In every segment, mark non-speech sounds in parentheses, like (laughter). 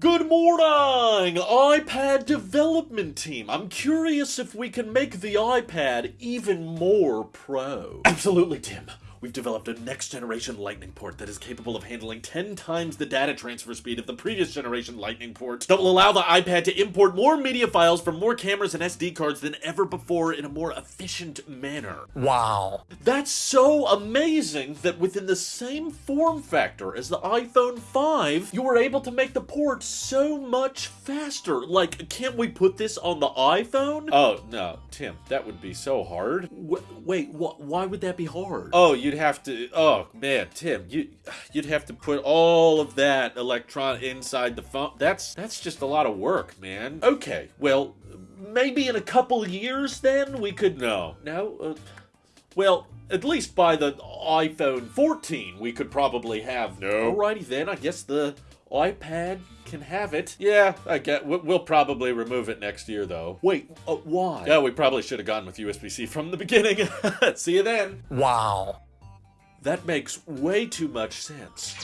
Good morning, iPad development team. I'm curious if we can make the iPad even more pro. Absolutely, Tim. We've developed a next generation Lightning port that is capable of handling 10 times the data transfer speed of the previous generation Lightning port that will allow the iPad to import more media files from more cameras and SD cards than ever before in a more efficient manner. Wow. That's so amazing that within the same form factor as the iPhone 5, you were able to make the port so much faster. Like, can't we put this on the iPhone? Oh, no, Tim, that would be so hard. W wait, wh why would that be hard? Oh, you'd have to, oh man, Tim, you, you'd have to put all of that electron inside the phone. That's, that's just a lot of work, man. Okay, well, maybe in a couple years then we could, no, no, uh, well, at least by the iPhone 14, we could probably have. No. Alrighty then, I guess the iPad can have it. Yeah, I get. We'll probably remove it next year, though. Wait, uh, why? Yeah, we probably should have gone with USB-C from the beginning. (laughs) See you then. Wow. That makes way too much sense.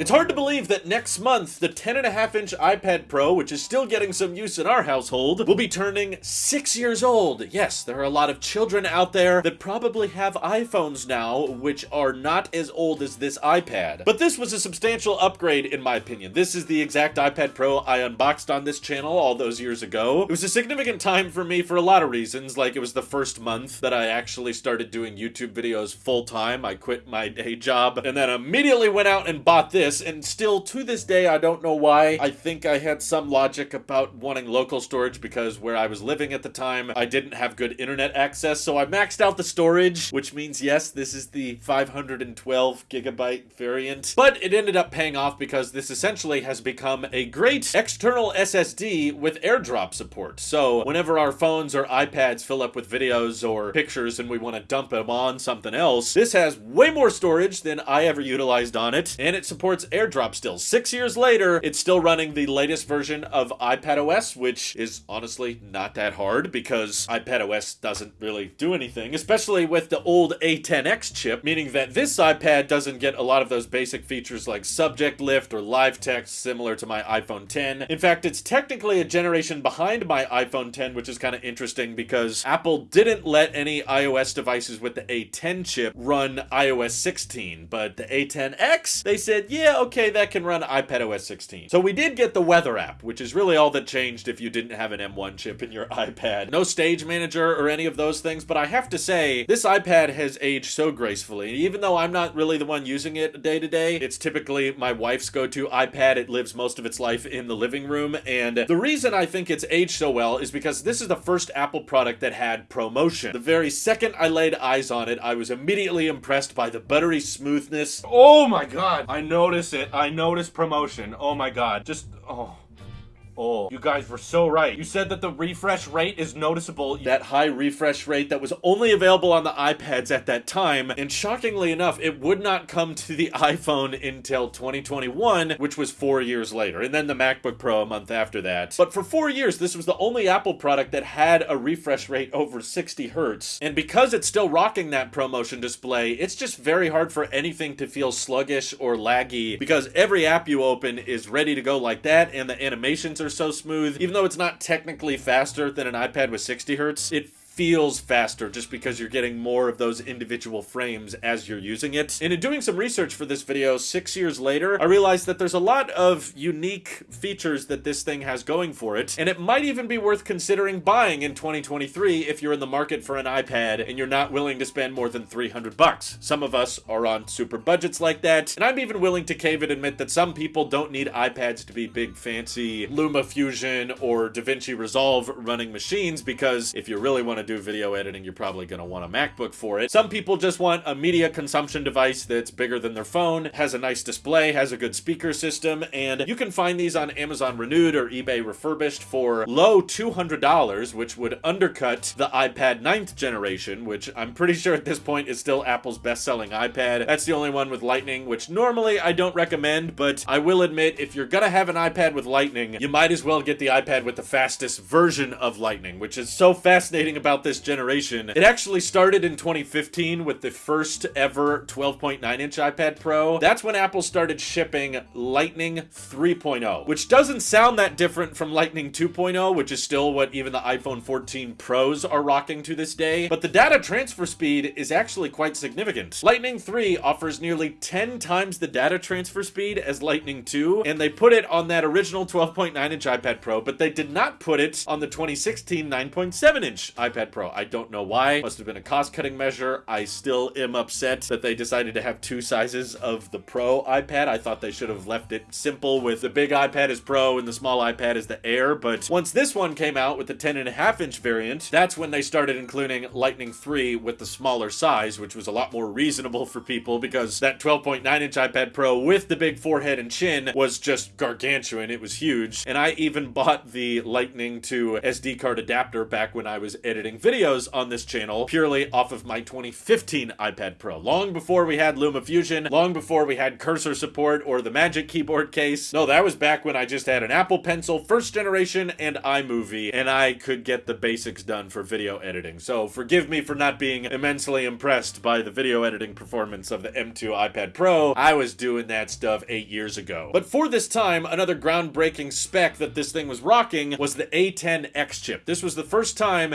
It's hard to believe that next month, the 10.5 inch iPad Pro, which is still getting some use in our household, will be turning six years old. Yes, there are a lot of children out there that probably have iPhones now, which are not as old as this iPad. But this was a substantial upgrade in my opinion. This is the exact iPad Pro I unboxed on this channel all those years ago. It was a significant time for me for a lot of reasons, like it was the first month that I actually started doing YouTube videos full time. I quit my day job and then immediately went out and bought this this, and still to this day, I don't know why. I think I had some logic about wanting local storage because where I was living at the time, I didn't have good internet access, so I maxed out the storage, which means yes, this is the 512 gigabyte variant. But it ended up paying off because this essentially has become a great external SSD with AirDrop support. So whenever our phones or iPads fill up with videos or pictures and we want to dump them on something else, this has way more storage than I ever utilized on it, and it supports AirDrop still. Six years later, it's still running the latest version of iPadOS, which is honestly not that hard because iPadOS doesn't really do anything, especially with the old A10X chip, meaning that this iPad doesn't get a lot of those basic features like subject lift or live text similar to my iPhone 10. In fact, it's technically a generation behind my iPhone 10, which is kind of interesting because Apple didn't let any iOS devices with the A10 chip run iOS 16, but the A10X, they said, yeah, yeah, okay, that can run iPadOS 16. So we did get the weather app, which is really all that changed if you didn't have an M1 chip in your (laughs) iPad. No stage manager or any of those things, but I have to say, this iPad has aged so gracefully. Even though I'm not really the one using it day to day, it's typically my wife's go-to iPad. It lives most of its life in the living room, and the reason I think it's aged so well is because this is the first Apple product that had ProMotion. The very second I laid eyes on it, I was immediately impressed by the buttery smoothness. Oh my god, I noticed notice it. I noticed ProMotion. Oh my god. Just, oh. Oh, you guys were so right. You said that the refresh rate is noticeable. That high refresh rate that was only available on the iPads at that time, and shockingly enough, it would not come to the (laughs) iPhone until 2021, which was four years later, and then the MacBook Pro a month after that. But for four years, this was the only Apple product that had a refresh rate over 60 hertz, and because it's still rocking that ProMotion display, it's just very hard for anything to feel sluggish or laggy, because every app you open is ready to go like that, and the animations are so smooth. Even though it's not technically faster than an iPad with 60 hertz, it feels faster just because you're getting more of those individual frames as you're using it. And in doing some research for this video six years later, I realized that there's a lot of unique features that this thing has going for it, and it might even be worth considering buying in 2023 if you're in the market for an iPad and you're not willing to spend more than 300 bucks. Some of us are on super budgets like that, and I'm even willing to cave and admit that some people don't need iPads to be big fancy LumaFusion or DaVinci Resolve running machines because if you really want to do video editing, you're probably going to want a MacBook for it. Some people just want a media consumption device that's bigger than their phone, has a nice display, has a good speaker system, and you can find these on Amazon Renewed or eBay Refurbished for low $200, which would undercut the iPad 9th generation, which I'm pretty sure at this point is still Apple's best-selling iPad. That's the only one with Lightning, which normally I don't recommend, but I will admit, if you're gonna have an iPad with Lightning, you might as well get the iPad with the fastest version of Lightning, which is so fascinating about about this generation. It actually started in 2015 with the first ever 12.9 inch iPad Pro. That's when Apple started shipping Lightning 3.0, which doesn't sound that different from Lightning 2.0, which is still what even the iPhone 14 Pros are rocking to this day. But the data transfer speed is actually quite significant. Lightning 3 offers nearly 10 times the data transfer speed as Lightning 2, and they put it on that original 12.9 inch iPad Pro, but they did not put it on the 2016 9.7 inch iPad Pro. I don't know why. Must have been a cost cutting measure. I still am upset that they decided to have two sizes of the Pro iPad. I thought they should have left it simple with the big iPad as Pro and the small iPad as the Air, but once this one came out with the 10.5 inch variant, that's when they started including Lightning 3 with the smaller size, which was a lot more reasonable for people because that 12.9 inch iPad Pro with the big forehead and chin was just gargantuan. It was huge. And I even bought the Lightning to SD card adapter back when I was editing videos on this channel purely off of my 2015 iPad Pro. Long before we had LumaFusion, long before we had cursor support or the Magic Keyboard case. No, that was back when I just had an Apple Pencil first generation and iMovie, and I could get the basics done for video editing. So forgive me for not being immensely impressed by the video editing performance of the M2 iPad Pro. I was doing that stuff eight years ago. But for this time, another groundbreaking spec that this thing was rocking was the A10X chip. This was the first time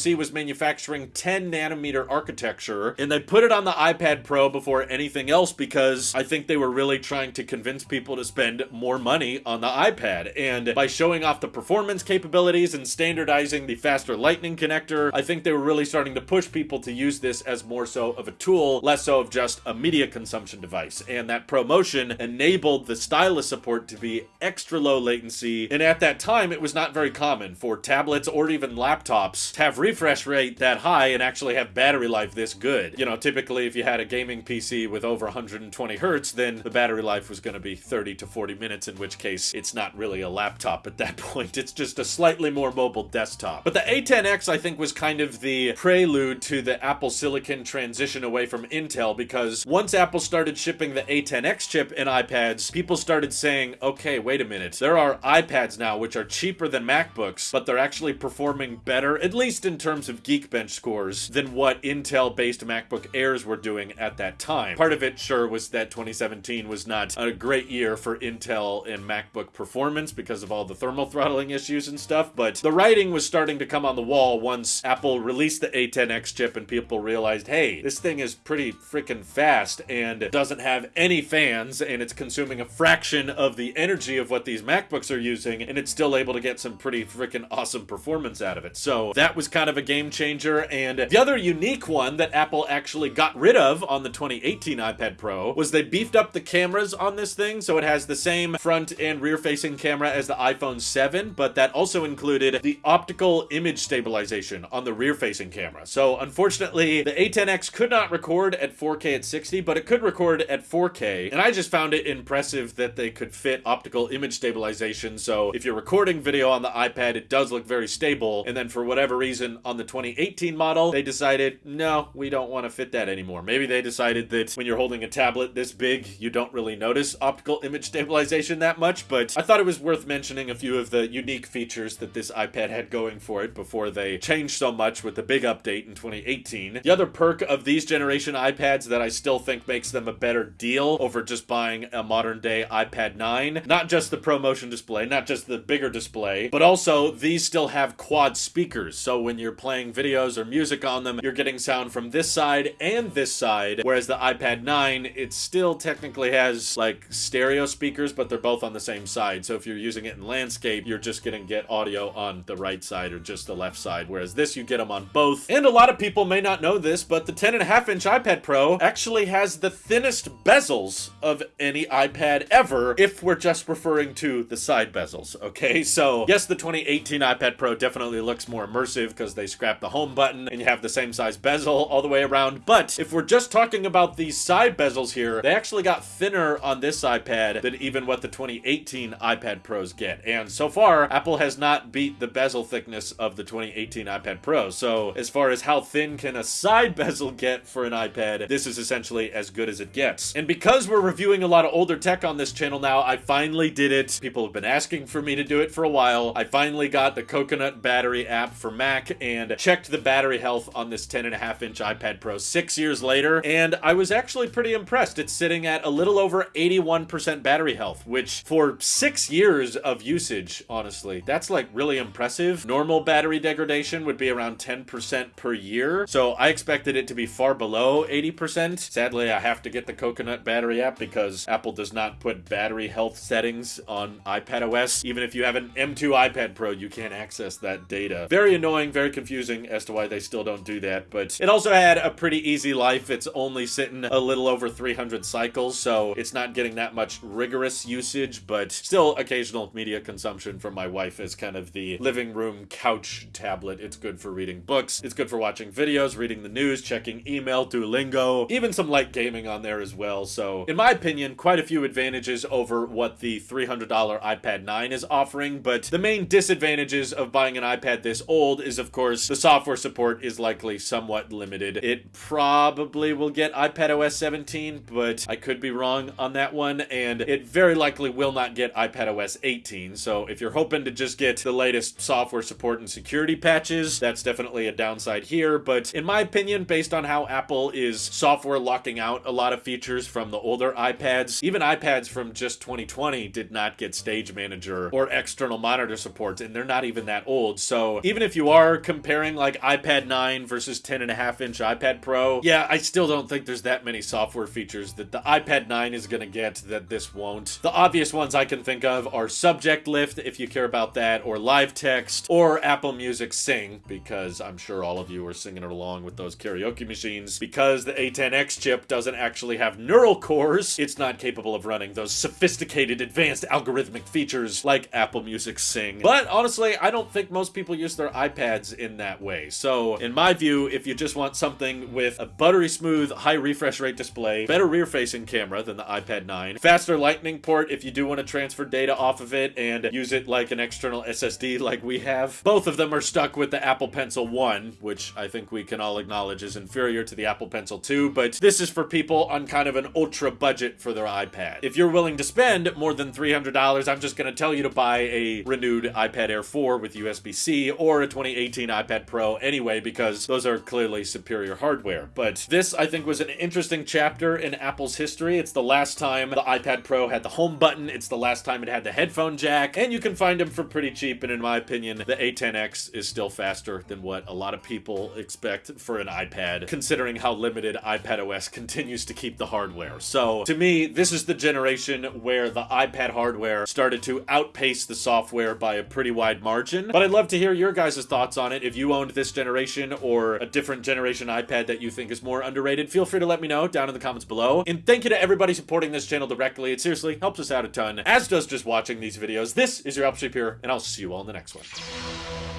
TSMC was manufacturing 10 nanometer architecture, and they put it on the iPad Pro before anything else because I think they were really trying to convince people to spend more money on the iPad. And by showing off the performance capabilities and standardizing the faster lightning connector, I think they were really starting to push people to use this as more so of a tool, less so of just a media consumption device. And that ProMotion enabled the stylus support to be extra low latency. And at that time, it was not very common for tablets or even laptops to have refresh rate that high and actually have battery life this good. You know, typically if you had a gaming PC with over 120 hertz, then the battery life was going to be 30 to 40 minutes, in which case it's not really a laptop at that (laughs) point. It's just a slightly more mobile desktop. But the A10X, I think, was kind of the prelude to the Apple Silicon transition away from Intel because once Apple started shipping the A10X chip in iPads, people started saying, okay, wait a minute, there are iPads now which are cheaper than MacBooks, but they're actually performing better, at least in terms of Geekbench scores, than what Intel based MacBook Airs were doing at that time. Part of it, sure, was that 2017 was not a great year for Intel and MacBook performance because of all the thermal throttling issues and stuff, but the writing was starting to come on the wall once Apple released the A10X chip and people realized, hey, this thing is pretty freaking fast and doesn't have any fans and it's consuming a fraction of the energy of what these MacBooks are using and it's still able to get some pretty freaking awesome performance out of it. So that was kind of a game changer. And the other unique one that Apple actually got rid of on the 2018 iPad Pro was they beefed up the cameras on this thing. So it has the same front and rear facing camera as the iPhone 7, but that also included the optical image stabilization on the rear facing camera. So unfortunately, the A10X could not record at 4K at 60, but it could record at 4K. And I just found it impressive that they could fit optical image stabilization. So if you're recording video on the iPad, it does look very stable. And then for whatever reason, on the 2018 model, they decided, no, we don't want to fit that anymore. Maybe they decided that when you're holding a tablet this big, you don't really notice optical image stabilization that much, but I thought it was worth mentioning a few of the unique features that this iPad had going for it before they changed so much with the big update in 2018. The other perk of these generation iPads that I still think makes them a better deal over just buying a modern day iPad 9, not just the ProMotion display, not just the bigger display, but also these still have quad speakers. So when you're playing videos or music on them, you're getting sound from this side and this side, whereas the iPad 9, it still technically has like stereo speakers, but they're both on the same side. So if you're using it in landscape, you're just gonna get audio on the right side or just the left side, whereas this you get them on both. And a lot of people may not know this, but the 10.5 inch iPad Pro actually has the thinnest bezels of any iPad ever, if we're just referring to the side bezels, okay? So yes, the 2018 iPad Pro definitely looks more immersive because they scrapped the home button and you have the same size bezel all the way around. But if we're just talking about these side bezels here, they actually got thinner on this iPad than even what the 2018 iPad Pros get. And so far, Apple has not beat the bezel thickness of the 2018 iPad Pro. So as far as how thin can a side (laughs) bezel get for an iPad, this is essentially as good as it gets. And because we're reviewing a lot of older tech on this channel now, I finally did it. People have been asking for me to do it for a while. I finally got the Coconut Battery app for Mac and checked the battery health on this 10 and a half inch iPad Pro six years later, and I was actually pretty impressed. It's sitting at a little over 81% battery health, which for six years of usage, honestly, that's like really impressive. Normal battery degradation would be around 10% per year, so I expected it to be far below 80%. Sadly, I have to get the Coconut battery app because Apple does not put battery health settings on iPad OS. Even if you have an M2 iPad Pro, you can't access that data. Very annoying, very confusing as to why they still don't do that, but it also had a pretty easy life. It's only sitting a little over 300 cycles, so it's not getting that much rigorous usage, but still occasional media consumption from my wife as kind of the living room couch tablet. It's good for reading books, it's good for watching videos, reading the news, checking email, Duolingo, even some light gaming on there as well. So, in my opinion, quite a few advantages over what the $300 iPad 9 is offering, but the main disadvantages of buying an iPad this old is, of course, the software support is likely somewhat limited. It probably will get iPad OS 17, but I could be wrong on that one, and it very likely will not get iPad OS 18. So if you're hoping to just get the latest software support and security patches, that's definitely a downside here. But in my opinion, based on how Apple is software locking out a lot of features from the older iPads, even iPads from just 2020 did not get Stage Manager or external monitor support, and they're not even that old. So even if you are comparing like iPad 9 versus 10 and a half inch iPad Pro, yeah, I still don't think there's that many software features that the iPad 9 is going to get that this won't. The obvious ones I can think of are Subject Lift, if you care about that, or Live Text, or Apple Music Sing, because I'm sure all of you are singing along with those karaoke machines. Because the A10X chip doesn't actually have neural cores, it's not capable of running those sophisticated, advanced algorithmic features like Apple Music Sing. But honestly, I don't think most people use their iPads in that way. So, in my view, if you just want something with a buttery smooth, high refresh rate display, better rear facing camera than the iPad 9, faster lightning port if you do want to transfer data off of it and use it like an external SSD like we have, both of them are stuck with the Apple Pencil 1, which I think we can all acknowledge is inferior to the Apple Pencil 2, but this is for people on kind of an ultra budget for their iPad. If you're willing to spend more than $300, I'm just going to tell you to buy a renewed iPad Air 4 with USB-C or a 2018 iPad Pro anyway, because those are clearly superior hardware. But this, I think, was an interesting chapter in Apple's history. It's the last time the iPad Pro had the home button, it's the last time it had the headphone jack, and you can find them for pretty cheap, and in my opinion, the A10X is still faster than what a lot of people expect for an iPad, considering how limited iPad OS continues to keep the hardware. So, to me, this is the generation where the iPad hardware started to outpace the software by a pretty wide margin. But I'd love to hear your guys' thoughts on it. If you owned this generation or a different generation iPad that you think is more underrated, feel free to let me know down in the comments below. And thank you to everybody supporting this channel directly. It seriously helps us out a ton, as does just watching these videos. This is your Shape here, and I'll see you all in the next one.